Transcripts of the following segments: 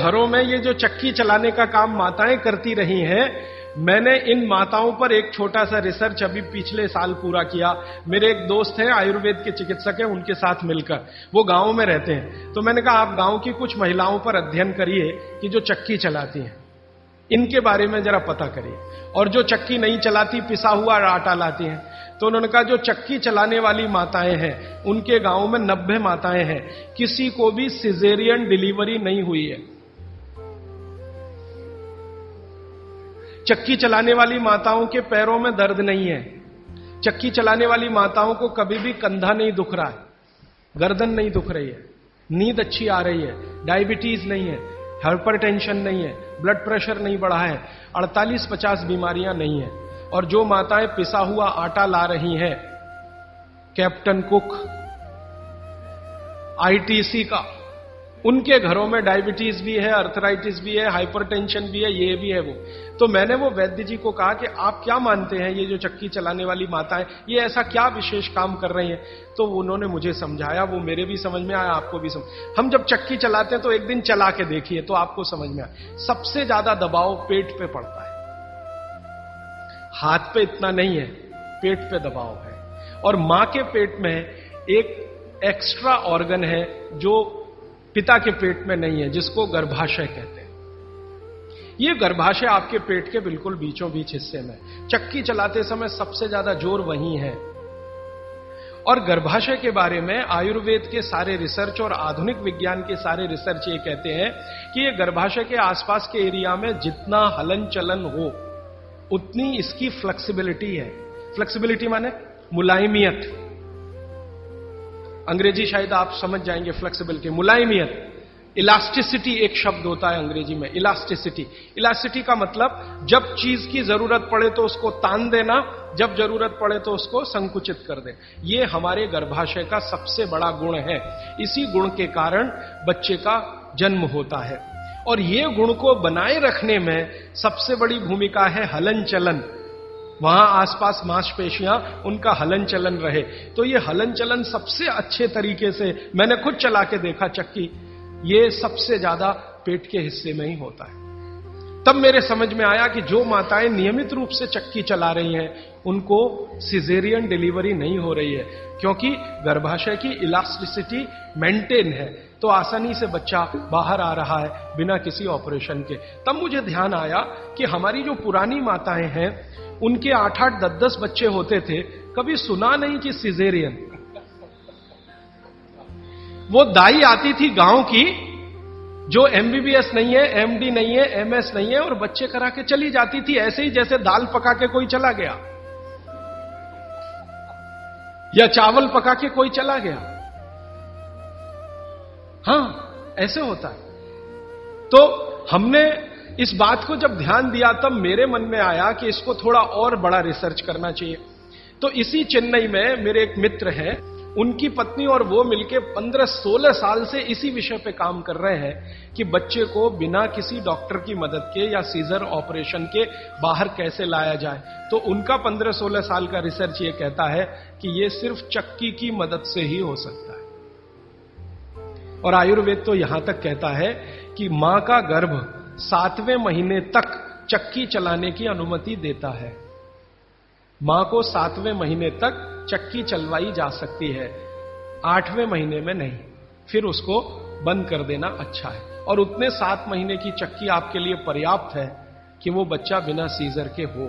घरों में ये जो चक्की चलाने का काम माताएँ करती रही हैं, मैंने इन माताओं पर एक छोटा सा रिसर्च अभी पिछले साल पूरा किया। मेरे एक दोस्त हैं, आयुर्वेद के चिकित्सक हैं, उनके साथ मिलकर। वो गाँव में रहते हैं। तो मैंने कहा, आप गाँव की कुछ महिलाओं पर अध्ययन करिए कि जो चक्की चलाती हैं। इनके बारे में जरा पता करिए। और जो चक्की नहीं चलाती, पिसा हुआ आटा लाती हैं। तो उन्होंने कहा, जो चक्की चलाने वाली माताएँ हैं, उनके गाँव में नब्बे माताएँ हैं। किसी को भी सिजेरियन डिलीवरी नहीं हुई है। चक्की चलाने वाली माताओं के पैरों में दर्द नहीं है। चक्की चलाने वाली माताओं को कभी भी कंधा नहीं दुख रहा है। गर्दन नहीं दुख रही है। नींद अच्छी आ रही है। डायबिटीज़ नहीं है। हाइपर टेंशन नहीं है। ब्लड प्रेशर नहीं बढ़ा है। 48-50 बीमारियाँ नहीं है। और जो माताएँ पिसा हुआ आटा ला रही हैं, कैप्टन कुक, आईटीसी का उनके घरों में डायबिटीज़ भी है अर्थराइटिस भी है हाइपरटेंशन भी है, ये भी है वो। तो मैंने वो वैद्य जी को कहा कि आप क्या मानते हैं ये जो चक्की चलाने वाली माता है ये ऐसा क्या विशेष काम कर रही है? तो उन्होंने मुझे समझाया, वो मेरे भी समझ में आया, आपको भी समझ। हम जब चक्की चलाते हैं तो एक दिन चला के देखिए तो आपको समझ में आया सबसे ज़्यादा दबाव पेट पे पड़ता है। हाथ पे इतना नहीं है, पेट पे दबाव है। और माँ के पेट में एक एक्स्ट्रा ऑर्गन है जो पिता के पेट में नहीं है, जिसको गर्भाशय कहते हैं। ये गर्भाशय आपके पेट के बिल्कुल बीचों बीच हिस्से में चक्की चलाते समय सबसे ज़्यादा ज़ोर वही है। और गर्भाशय के बारे में आयुर्वेद के सारे रिसर्च और आधुनिक विज्ञान के सारे रिसर्च ये कहते हैं कि ये गर्भाशय के आसपास के एरिया में जितना हलन चलन हो, उतनी इसकी फ्लेक्सिबिलिटी है। फ्लेक्सिबिलिटी माने मुलायमियत। अंग्रेज़ी शायद आप समझ जाएँगे फ्लेक्सिबिलिटी मुलायमियत। इलास्टिसिटी एक शब्द होता है अंग्रेज़ी में इलास्टिसिटी इलास्टिसिटी का मतलब जब चीज़ की ज़रूरत पड़े तो उसको तान देना, जब ज़रूरत पड़े तो उसको संकुचित कर दे ये हमारे गर्भाशय का सबसे बड़ा गुण है। इसी गुण के कारण बच्चे का जन्म होता है। और ये गुण को बनाए रखने में सबसे बड़ी भूमिका है हलन चलन वहाँ आसपास मांसपेशियाँ, उनका हलन चलन रहे। तो ये हलन चलन सबसे अच्छे तरीके से मैंने खुद चला के देखा, चक्की, ये सबसे ज़्यादा पेट के हिस्से में ही होता है। तब मेरे समझ में आया कि जो माताएँ नियमित रूप से चक्की चला रही हैं, उनको सिजेरियन डिलीवरी नहीं हो रही है, क्योंकि गर्भाशय की इलास्टिसिटी मेंटेन है। तो आसानी से बच्चा बाहर आ रहा है बिना किसी ऑपरेशन के। तब मुझे ध्यान आया कि हमारी जो पुरानी माताएँ हैं उनके आठ आठ दस दस बच्चे होते थे, कभी सुना नहीं कि सिजेरियन। वो दाई आती थी गाँव की, जो एमबीबीएस नहीं है एमडी नहीं है एमएस नहीं है, और बच्चे करा के चली जाती थी, ऐसे ही जैसे दाल पका के कोई चला गया। या चावल पका के कोई चला गया। हाँ, ऐसे होता है। तो हमने इस बात को जब ध्यान दिया, तब मेरे मन में आया कि इसको थोड़ा और बड़ा रिसर्च करना चाहिए। तो इसी चेन्नई में मेरे एक मित्र हैं, उनकी पत्नी और वो मिलके 15-16 साल से इसी विषय पे काम कर रहे हैं कि बच्चे को बिना किसी डॉक्टर की मदद के या सीजर ऑपरेशन के बाहर कैसे लाया जाए। तो उनका 15-16 साल का रिसर्च ये कहता है कि ये सिर्फ़ चक्की की मदद से ही हो सकता है। और आयुर्वेद तो यहाँ तक कहता है कि माँ का गर्भ सातवें महीने तक चक्की चलाने की अनुमति देता है। माँ को सातवें महीने तक चक्की चलवाई जा सकती है। आठवें महीने में नहीं, फिर उसको बंद कर देना अच्छा है। और उतने सात महीने की चक्की आपके लिए पर्याप्त है कि वो बच्चा बिना सीजर के हो।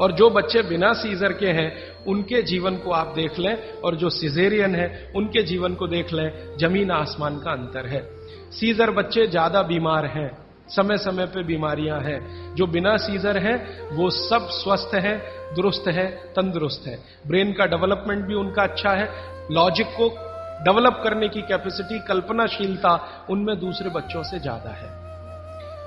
और जो बच्चे बिना सीजर के हैं, उनके जीवन को आप देख लें, और जो सिजेरियन है, उनके जीवन को देख लें, ज़मीन आसमान का अंतर है। सीजर बच्चे ज़्यादा बीमार हैं समय समय पे बीमारियाँ हैं। जो बिना सीजर हैं, वो सब स्वस्थ हैं, दुरुस्त है, तंदुरुस्त है। ब्रेन का डेवलपमेंट भी उनका अच्छा है। लॉजिक को डेवलप करने की कैपेसिटी, कल्पनाशीलता उनमें दूसरे बच्चों से ज़्यादा है।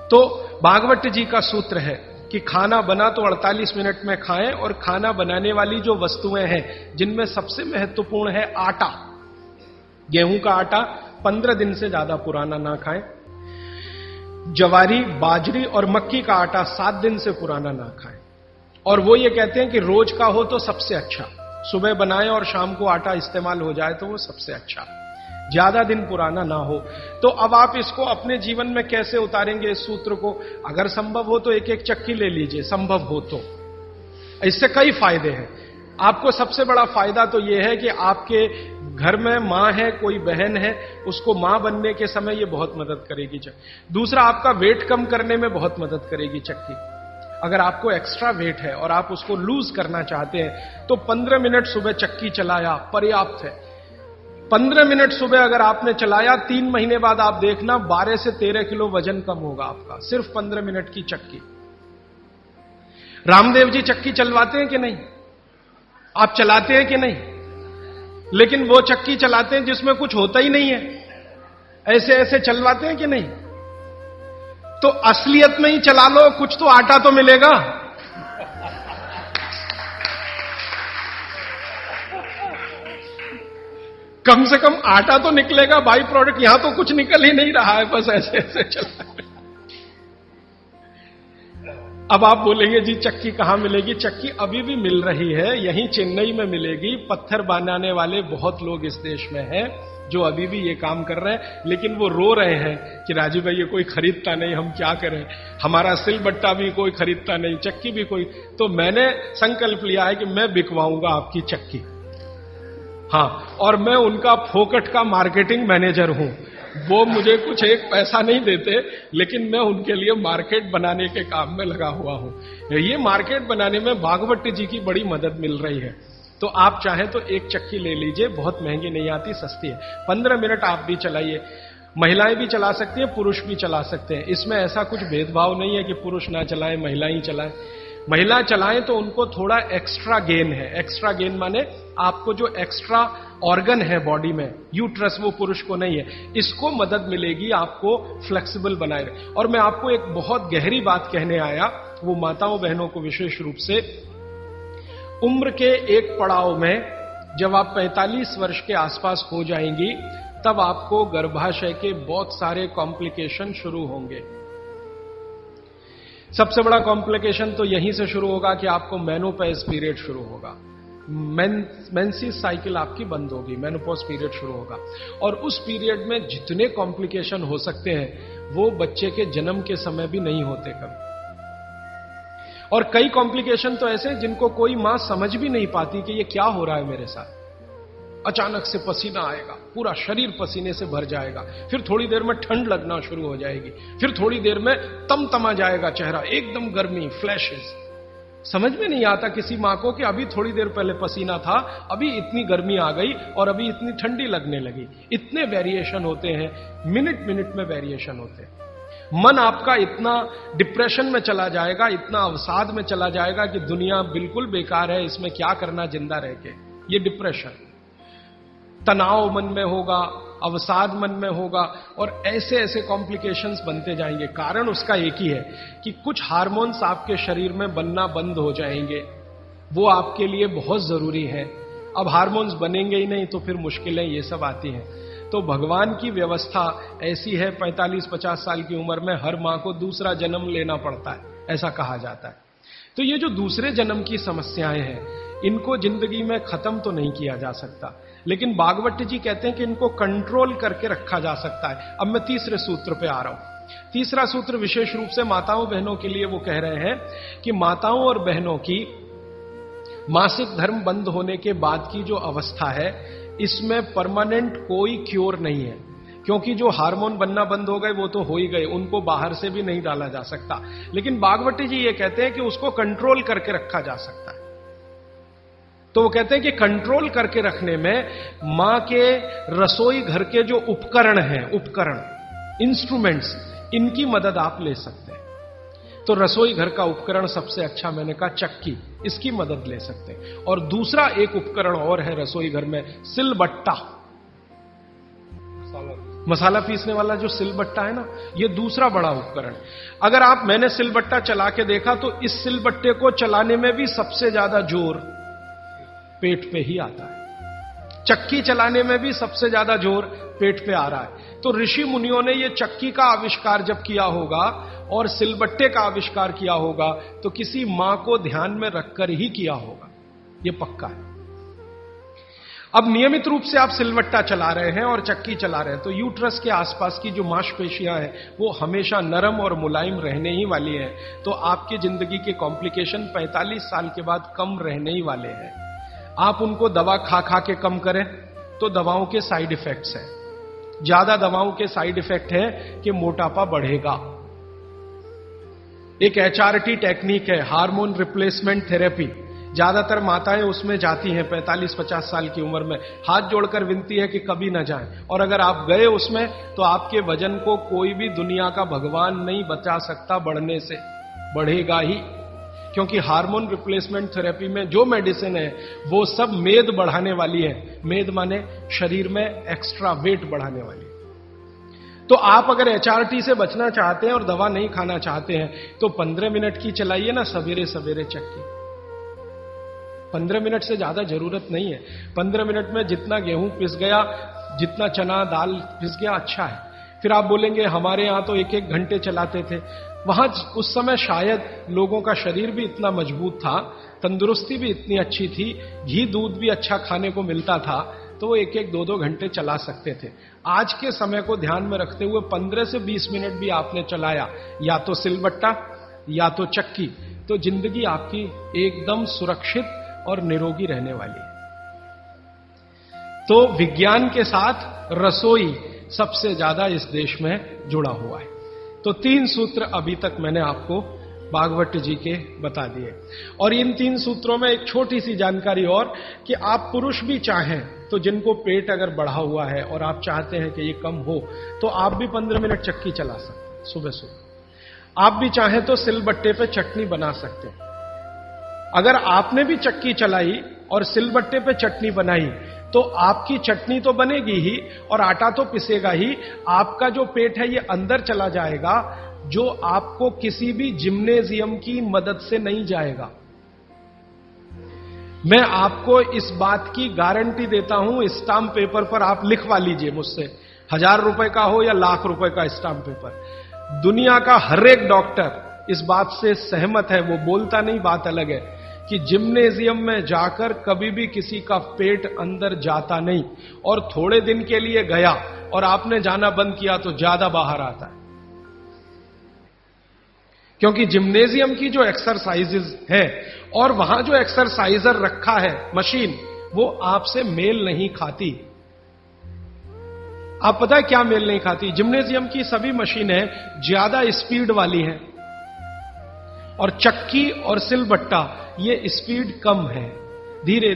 तो भागवत जी का सूत्र है कि खाना बना तो 48 मिनट में खाएँ और खाना बनाने वाली जो वस्तुएँ हैं, जिनमें सबसे महत्वपूर्ण है आटा। गेहूँ का आटा 15 दिन से ज़्यादा पुराना ना खाएँ। जवारी, बाजरी और मक्की का आटा सात दिन से पुराना ना खाएँ। और वो ये कहते हैं कि रोज का हो तो सबसे अच्छा। सुबह बनाएँ और शाम को आटा इस्तेमाल हो जाए तो वो सबसे अच्छा। ज़्यादा दिन पुराना ना हो। तो अब आप इसको अपने जीवन में कैसे उतारेंगे इस सूत्र को? अगर संभव हो तो एक एक चक्की ले लीजिए, संभव हो तो। इससे कई फ़ायदे हैं। आपको सबसे बड़ा फ़ायदा तो यह है कि आपके घर में माँ है, कोई बहन है, उसको माँ बनने के समय ये बहुत मदद करेगी चक्की दूसरा, आपका वेट कम करने में बहुत मदद करेगी चक्की अगर आपको एक्स्ट्रा वेट है और आप उसको लूज करना चाहते हैं तो 15 मिनट सुबह चक्की चलाया, पर्याप्त है। 15 मिनट सुबह अगर आपने चलाया, तीन महीने बाद आप देखना 12 से 13 किलो वज़न कम होगा आपका, सिर्फ़ 15 मिनट की चक्की रामदेव जी चक्की चलवाते हैं कि नहीं? आप चलाते हैं कि नहीं? लेकिन वो चक्की चलाते हैं जिसमें कुछ होता ही नहीं है। ऐसे ऐसे चलवाते हैं कि नहीं? तो असलियत में ही चला लो, कुछ तो आटा तो मिलेगा। कम से कम आटा तो निकलेगा, बाई प्रोडक्ट, यहाँ तो कुछ निकल ही नहीं रहा है, बस ऐसे ऐसे चला। अब आप बोलेंगे, जी, चक्की कहाँ मिलेगी? चक्की अभी भी मिल रही है, यहीं चेन्नई में मिलेगी। पत्थर बनाने वाले बहुत लोग इस देश में हैं जो अभी भी ये काम कर रहे हैं। लेकिन वो रो रहे हैं कि, राजू भाई, ये कोई खरीदता नहीं, हम क्या करें? हमारा सिल बट्टा भी कोई खरीदता नहीं, चक्की भी कोई तो मैंने संकल्प लिया है कि मैं बिकवाऊँगा आपकी चक्की। हाँ और मैं उनका फोकट का मार्केटिंग मैनेजर हूँ। वो मुझे कुछ एक पैसा नहीं देते, लेकिन मैं उनके लिए मार्केट बनाने के काम में लगा हुआ हूँ। ये मार्केट बनाने में भागवत जी की बड़ी मदद मिल रही है। तो आप चाहें तो एक चक्की ले लीजिए, बहुत महँगी नहीं आती, सस्ती है। पंद्रह मिनट आप भी चलाइए। महिलाएँ भी चला सकती हैं, पुरुष भी चला सकते हैं। इसमें ऐसा कुछ भेदभाव नहीं है कि पुरुष ना चलाएँ, महिलाएँ चलाएँ। महिला चलाएँ तो उनको थोड़ा एक्स्ट्रा गेन है। एक्स्ट्रा गेन माने आपको जो एक्स्ट्रा ऑर्गन है बॉडी में यूट्रस वो पुरुष को नहीं है, इसको मदद मिलेगी आपको फ्लेक्सिबल बनाए। और मैं आपको एक बहुत गहरी बात कहने आया, वो माताओं बहनों को विशेष रूप से। उम्र के एक पड़ाव में जब आप 45 वर्ष के आसपास हो जाएँगी, तब आपको गर्भाशय के बहुत सारे कॉम्प्लिकेशन शुरू होंगे। सबसे बड़ा कॉम्प्लिकेशन तो यहीं से शुरू होगा कि आपको मेनोपेज पीरियड शुरू होगा। मेंसिस साइकिल आपकी बंद होगी मेनोपोज पीरियड शुरू होगा। और उस पीरियड में जितने कॉम्प्लिकेशन हो सकते हैं, वो बच्चे के जन्म के समय भी नहीं होते कभी। और कई कॉम्प्लिकेशन तो ऐसे जिनको कोई माँ समझ भी नहीं पाती कि ये क्या हो रहा है मेरे साथ। अचानक से पसीना आएगा, पूरा शरीर पसीने से भर जाएगा। फिर थोड़ी देर में ठंड लगना शुरू हो जाएगी। फिर थोड़ी देर में तम तमा जाएगा चेहरा, एकदम गर्मी फ्लैशेस समझ में नहीं आता किसी माँ को कि अभी थोड़ी देर पहले पसीना था, अभी इतनी गर्मी आ गई और अभी इतनी ठंडी लगने लगी। इतने वेरिएशन होते हैं, मिनट मिनट में वेरिएशन होते हैं। मन आपका इतना डिप्रेशन में चला जाएगा, इतना अवसाद में चला जाएगा कि दुनिया बिल्कुल बेकार है, इसमें क्या करना ज़िंदा रह के? ये डिप्रेशन तनाव मन में होगा, अवसाद मन में होगा और ऐसे ऐसे कॉम्प्लिकेशंस बनते जाएँगे। कारण उसका एक ही है कि कुछ हार्मोन्स आपके शरीर में बनना बंद हो जाएँगे। वो आपके लिए बहुत ज़रूरी है। अब हार्मोन्स बनेंगे ही नहीं तो फिर मुश्किलें ये सब आती हैं। तो भगवान की व्यवस्था ऐसी है 45-50 साल की उम्र में हर माँ को दूसरा जन्म लेना पड़ता है, ऐसा कहा जाता है। तो ये जो दूसरे जन्म की समस्याएँ हैं, इनको ज़िंदगी में खत्म तो नहीं किया जा सकता। लेकिन बागवती जी कहते हैं कि इनको कंट्रोल करके रखा जा सकता है। अब मैं तीसरे सूत्र पे आ रहा हूँ। तीसरा सूत्र विशेष रूप से माताओं बहनों के लिए वो कह रहे हैं कि माताओं और बहनों की मासिक धर्म बंद होने के बाद की जो अवस्था है, इसमें परमानेंट कोई क्योर नहीं है। क्योंकि जो हार्मोन बनना बंद हो गए, वो तो हो ही गए, उनको बाहर से भी नहीं डाला जा सकता। लेकिन बागवती जी ये कहते हैं कि उसको कंट्रोल करके रखा जा सकता तो वो कहते हैं कि कंट्रोल करके रखने में माँ के रसोई घर के जो उपकरण हैं, उपकरण इंस्ट्रूमेंट्स इनकी मदद आप ले सकते हैं। तो रसोई घर का उपकरण सबसे अच्छा मैंने कहा चक्की, इसकी मदद ले सकते हैं। और दूसरा एक उपकरण और है रसोई घर में, सिलबट्टा। मसाला पीसने वाला जो सिलबट्टा है ना, ये दूसरा बड़ा उपकरण। अगर आप, मैंने सिलबट्टा चला के देखा तो इस सिलबट्टे को चलाने में भी सबसे ज़्यादा ज़ोर पेट पे ही आता है। चक्की चलाने में भी सबसे ज़्यादा ज़ोर पेट पे आ रहा है। तो ऋषि मुनियों ने यह चक्की का आविष्कार जब किया होगा और सिलबट्टे का आविष्कार किया होगा तो किसी माँ को ध्यान में रखकर ही किया होगा। यह पक्का है। अब नियमित रूप से आप सिलवट्टा चला रहे हैं और चक्की चला रहे हैं तो यूट्रस के आसपास की जो मांसपेशियाँ हैं, वो हमेशा नरम और मुलायम रहने ही वाली हैं। तो आपकी ज़िंदगी के कॉम्प्लिकेशन 45 साल के बाद कम रहने ही वाले हैं। आप उनको दवा खा खा के कम करें तो दवाओं के साइड इफेक्ट्स हैं। ज़्यादा दवाओं के साइड इफ़ेक्ट है कि मोटापा बढ़ेगा। एक एचआरटी टेक्निक है हार्मोन रिप्लेसमेंट थेरेपी ज़्यादातर माताएँ उसमें जाती हैं 45-50 साल की उम्र में। हाथ जोड़कर विनती है कि कभी ना जाएँ। और अगर आप गए उसमें तो आपके वज़न को कोई भी दुनिया का भगवान नहीं बचा सकता, बढ़ने से। बढ़ेगा ही। क्योंकि हार्मोन रिप्लेसमेंट थेरेपी में जो मेडिसिन है, वो सब मेद बढ़ाने वाली है। मेद माने शरीर में एक्स्ट्रा वेट बढ़ाने वाली। तो आप अगर एचआरटी से बचना चाहते हैं और दवा नहीं खाना चाहते हैं तो पंद्रह मिनट की चलाइए ना, सवेरे सवेरे चक्की पंद्रह मिनट से ज़्यादा ज़रूरत नहीं है। पंद्रह मिनट में जितना गेहूँ पिस गया, जितना चना दाल पिस गया अच्छा है। फिर आप बोलेंगे, हमारे यहाँ तो एक एक घंटे चलाते थे। वहाँ उस समय शायद लोगों का शरीर भी इतना मज़बूत था, तंदुरुस्ती भी इतनी अच्छी थी, घी दूध भी अच्छा खाने को मिलता था तो वो एक एक दो दो घंटे चला सकते थे। आज के समय को ध्यान में रखते हुए पंद्रह से बीस मिनट भी आपने चलाया, या तो सिलबट्टा, या तो चक्की तो ज़िंदगी आपकी एकदम सुरक्षित और निरोगी रहने वाली है। तो विज्ञान के साथ रसोई सबसे ज़्यादा इस देश में जुड़ा हुआ है। तो तीन सूत्र अभी तक मैंने आपको भागवत जी के बता दिए। और इन तीन सूत्रों में एक छोटी सी जानकारी और कि आप पुरुष भी चाहें तो जिनको पेट अगर बढ़ा हुआ है और आप चाहते हैं कि ये कम हो तो आप भी पंद्रह मिनट चक्की चला सकते सुबह सुबह। आप भी चाहें तो सिलबट्टे पे चटनी बना सकते हैं। अगर आपने भी चक्की चलाई और सिलबट्टे पे चटनी बनाई तो आपकी चटनी तो बनेगी ही और आटा तो पिसेगा ही। आपका जो पेट है, ये अंदर चला जाएगा, जो आपको किसी भी जिम्नेजियम की मदद से नहीं जाएगा। मैं आपको इस बात की गारंटी देता हूँ स्टाम्प पेपर पर आप लिखवा लीजिए मुझसे। हज़ार रुपए का हो या लाख रुपए का स्टाम्प पेपर। दुनिया का हर एक डॉक्टर इस बात से सहमत है, वो बोलता नहीं, बात अलग है। कि जिम्नेजियम में जाकर कभी भी किसी का पेट अंदर जाता नहीं और थोड़े दिन के लिए गया और आपने जाना बंद किया तो ज़्यादा बाहर आता है। क्योंकि जिम्नेजियम की जो एक्सरसाइजेज है और वहाँ जो एक्सरसाइजर रखा है मशीन वो आपसे मेल नहीं खाती। आप पता है क्या मेल नहीं खाती? जिम्नेजियम की सभी मशीनें ज़्यादा स्पीड वाली हैं। और चक्की और सिलबट्टा ये स्पीड कम है। धीरे